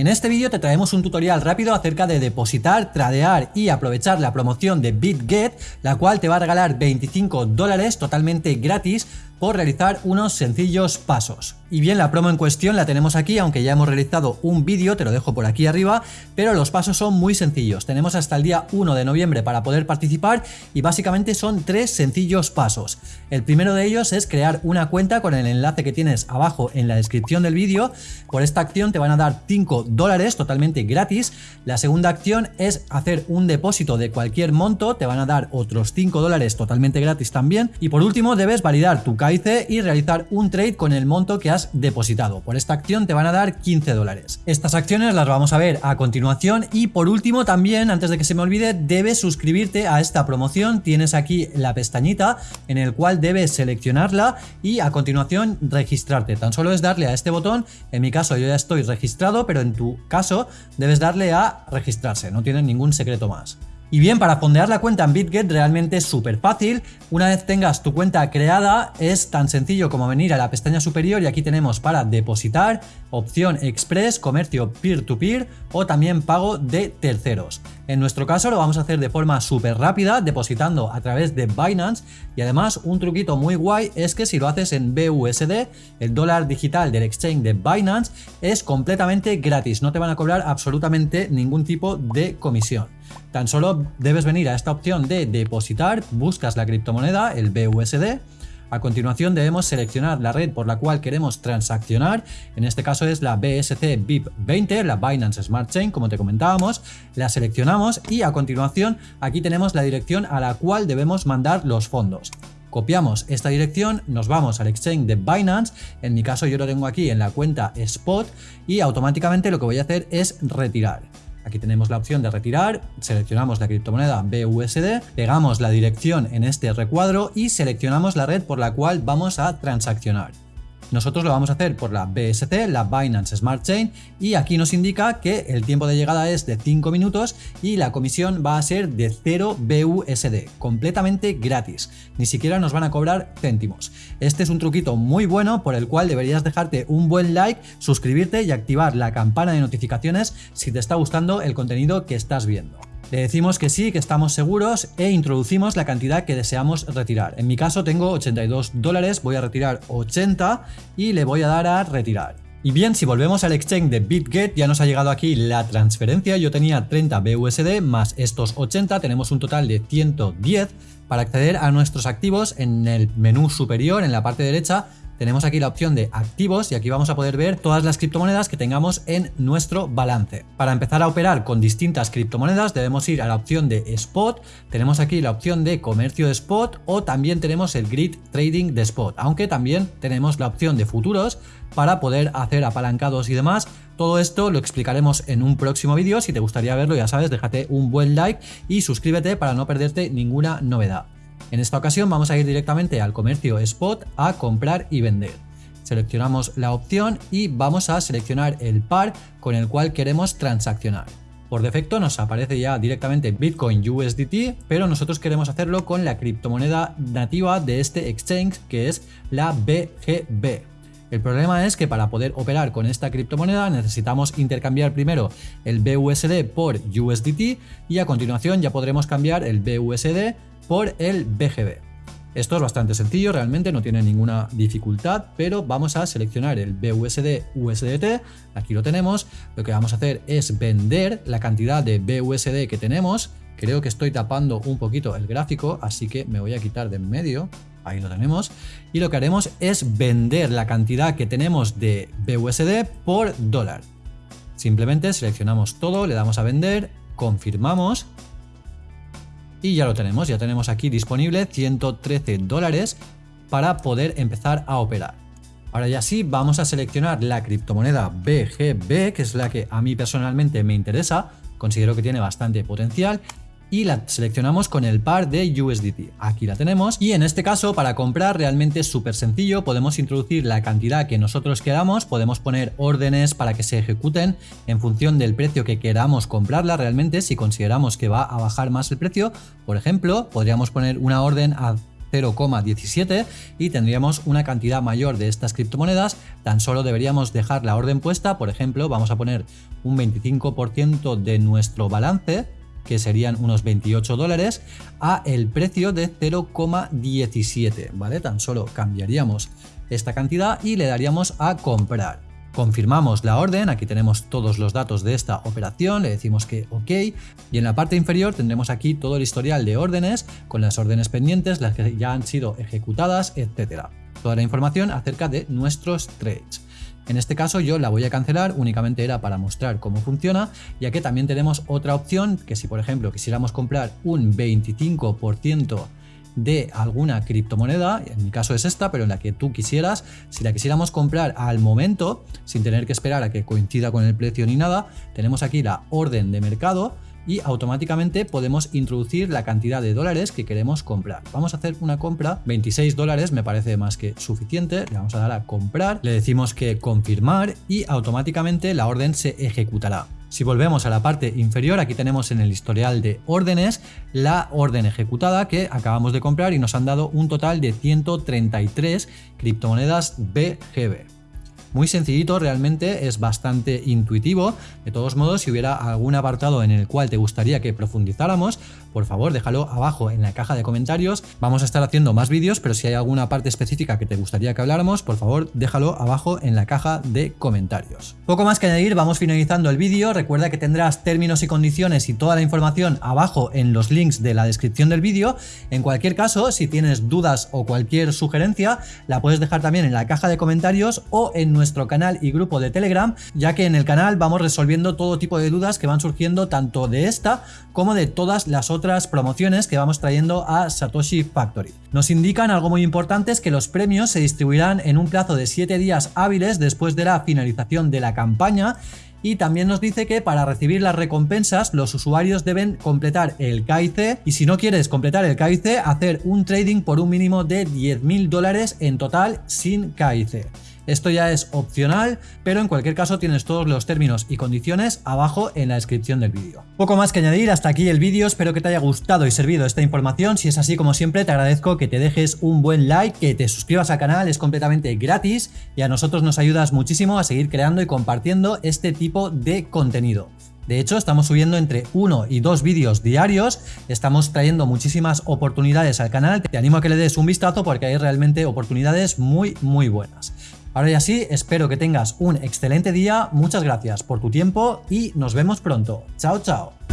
En este vídeo te traemos un tutorial rápido acerca de depositar, tradear y aprovechar la promoción de BitGet, la cual te va a regalar 25 dólares totalmente gratis por realizar unos sencillos pasos. Y bien, la promo en cuestión la tenemos aquí, aunque ya hemos realizado un vídeo, te lo dejo por aquí arriba, pero los pasos son muy sencillos. Tenemos hasta el día 1 de noviembre para poder participar y básicamente son tres sencillos pasos. El primero de ellos es crear una cuenta con el enlace que tienes abajo en la descripción del vídeo. Por esta acción te van a dar 5 dólares totalmente gratis. La segunda acción es hacer un depósito de cualquier monto, te van a dar otros 5 dólares totalmente gratis también. Y por último debes validar tu y realizar un trade con el monto que has depositado. Por esta acción te van a dar 15 dólares. Estas acciones las vamos a ver a continuación y por último también, antes de que se me olvide, debes suscribirte a esta promoción. Tienes aquí la pestañita en el cual debes seleccionarla y a continuación registrarte. Tan solo es darle a este botón, en mi caso yo ya estoy registrado, pero en tu caso debes darle a registrarse, no tiene ningún secreto más. Y bien, para fondear la cuenta en BitGet realmente es súper fácil. Una vez tengas tu cuenta creada, es tan sencillo como venir a la pestaña superior y aquí tenemos para depositar, opción Express, comercio peer-to-peer o también pago de terceros. En nuestro caso lo vamos a hacer de forma súper rápida, depositando a través de Binance y además un truquito muy guay es que si lo haces en BUSD, el dólar digital del exchange de Binance es completamente gratis, no te van a cobrar absolutamente ningún tipo de comisión. Tan solo debes venir a esta opción de depositar, buscas la criptomoneda, el BUSD, a continuación debemos seleccionar la red por la cual queremos transaccionar, en este caso es la BSC BIP20, la Binance Smart Chain, como te comentábamos, la seleccionamos y a continuación aquí tenemos la dirección a la cual debemos mandar los fondos. Copiamos esta dirección, nos vamos al exchange de Binance, en mi caso yo lo tengo aquí en la cuenta Spot y automáticamente lo que voy a hacer es retirar. Aquí tenemos la opción de retirar, seleccionamos la criptomoneda BUSD, pegamos la dirección en este recuadro y seleccionamos la red por la cual vamos a transaccionar. Nosotros lo vamos a hacer por la BSC, la Binance Smart Chain, y aquí nos indica que el tiempo de llegada es de 5 minutos y la comisión va a ser de 0 BUSD, completamente gratis. Ni siquiera nos van a cobrar céntimos. Este es un truquito muy bueno por el cual deberías dejarte un buen like, suscribirte y activar la campana de notificaciones si te está gustando el contenido que estás viendo. Decimos que sí, que estamos seguros e introducimos la cantidad que deseamos retirar. En mi caso tengo 82 dólares, voy a retirar 80 y le voy a dar a retirar. Y bien, si volvemos al exchange de BitGet, ya nos ha llegado aquí la transferencia. Yo tenía 30 BUSD más estos 80, tenemos un total de 110. Para acceder a nuestros activos, en el menú superior, en la parte derecha, tenemos aquí la opción de activos y aquí vamos a poder ver todas las criptomonedas que tengamos en nuestro balance. Para empezar a operar con distintas criptomonedas debemos ir a la opción de spot, tenemos aquí la opción de comercio de spot o también tenemos el grid trading de spot, aunque también tenemos la opción de futuros para poder hacer apalancados y demás. Todo esto lo explicaremos en un próximo vídeo, si te gustaría verlo ya sabes déjate un buen like y suscríbete para no perderte ninguna novedad. En esta ocasión vamos a ir directamente al comercio spot a comprar y vender. Seleccionamos la opción y vamos a seleccionar el par con el cual queremos transaccionar. Por defecto nos aparece ya directamente Bitcoin USDT, pero nosotros queremos hacerlo con la criptomoneda nativa de este exchange que es la BGB. El problema es que para poder operar con esta criptomoneda necesitamos intercambiar primero el BUSD por USDT y a continuación ya podremos cambiar el BUSD por el BGB. Esto es bastante sencillo, realmente no tiene ninguna dificultad, pero vamos a seleccionar el BUSD USDT, aquí lo tenemos, lo que vamos a hacer es vender la cantidad de BUSD que tenemos, creo que estoy tapando un poquito el gráfico, así que me voy a quitar de en medio, ahí lo tenemos, y lo que haremos es vender la cantidad que tenemos de BUSD por dólar. Simplemente seleccionamos todo, le damos a vender, confirmamos y ya lo tenemos, ya tenemos aquí disponible 113 dólares para poder empezar a operar. Ahora ya sí, vamos a seleccionar la criptomoneda BGB, que es la que a mí personalmente me interesa, considero que tiene bastante potencial y la seleccionamos con el par de USDT. Aquí la tenemos y en este caso para comprar realmente es súper sencillo, podemos introducir la cantidad que nosotros queramos, podemos poner órdenes para que se ejecuten en función del precio que queramos comprarla realmente si consideramos que va a bajar más el precio, por ejemplo, podríamos poner una orden a 0,17 y tendríamos una cantidad mayor de estas criptomonedas, tan solo deberíamos dejar la orden puesta, por ejemplo, vamos a poner un 25% de nuestro balance, que serían unos 28 dólares, a el precio de 0,17, ¿vale? Tan solo cambiaríamos esta cantidad y le daríamos a comprar. Confirmamos la orden, aquí tenemos todos los datos de esta operación, le decimos que OK y en la parte inferior tendremos aquí todo el historial de órdenes con las órdenes pendientes, las que ya han sido ejecutadas, etcétera. Toda la información acerca de nuestros trades. En este caso yo la voy a cancelar, únicamente era para mostrar cómo funciona, ya que también tenemos otra opción que si por ejemplo quisiéramos comprar un 25% de alguna criptomoneda, en mi caso es esta, pero en la que tú quisieras, si la quisiéramos comprar al momento, sin tener que esperar a que coincida con el precio ni nada, tenemos aquí la orden de mercado y automáticamente podemos introducir la cantidad de dólares que queremos comprar. Vamos a hacer una compra, 26 dólares me parece más que suficiente, le vamos a dar a comprar, le decimos que confirmar y automáticamente la orden se ejecutará. Si volvemos a la parte inferior, aquí tenemos en el historial de órdenes la orden ejecutada que acabamos de comprar y nos han dado un total de 133 criptomonedas BGB. Muy sencillito, realmente es bastante intuitivo. De todos modos, si hubiera algún apartado en el cual te gustaría que profundizáramos, por favor déjalo abajo en la caja de comentarios. Vamos a estar haciendo más vídeos, pero si hay alguna parte específica que te gustaría que habláramos, por favor déjalo abajo en la caja de comentarios. Poco más que añadir, vamos finalizando el vídeo. Recuerda que tendrás términos y condiciones y toda la información abajo en los links de la descripción del vídeo. En cualquier caso, si tienes dudas o cualquier sugerencia, la puedes dejar también en la caja de comentarios o en nuestro canal y grupo de Telegram, ya que en el canal vamos resolviendo todo tipo de dudas que van surgiendo tanto de esta como de todas las otras promociones que vamos trayendo a Satoshi Factory. Nos indican algo muy importante es que los premios se distribuirán en un plazo de 7 días hábiles después de la finalización de la campaña y también nos dice que para recibir las recompensas los usuarios deben completar el KIC y si no quieres completar el KIC hacer un trading por un mínimo de 10.000 dólares en total sin KIC. Esto ya es opcional, pero en cualquier caso tienes todos los términos y condiciones abajo en la descripción del vídeo. Poco más que añadir, hasta aquí el vídeo, espero que te haya gustado y servido esta información, si es así como siempre te agradezco que te dejes un buen like, que te suscribas al canal, es completamente gratis y a nosotros nos ayudas muchísimo a seguir creando y compartiendo este tipo de contenido. De hecho, estamos subiendo entre uno y dos vídeos diarios, estamos trayendo muchísimas oportunidades al canal, te animo a que le des un vistazo porque hay realmente oportunidades muy muy buenas. Ahora y así, espero que tengas un excelente día, muchas gracias por tu tiempo y nos vemos pronto. Chao, chao.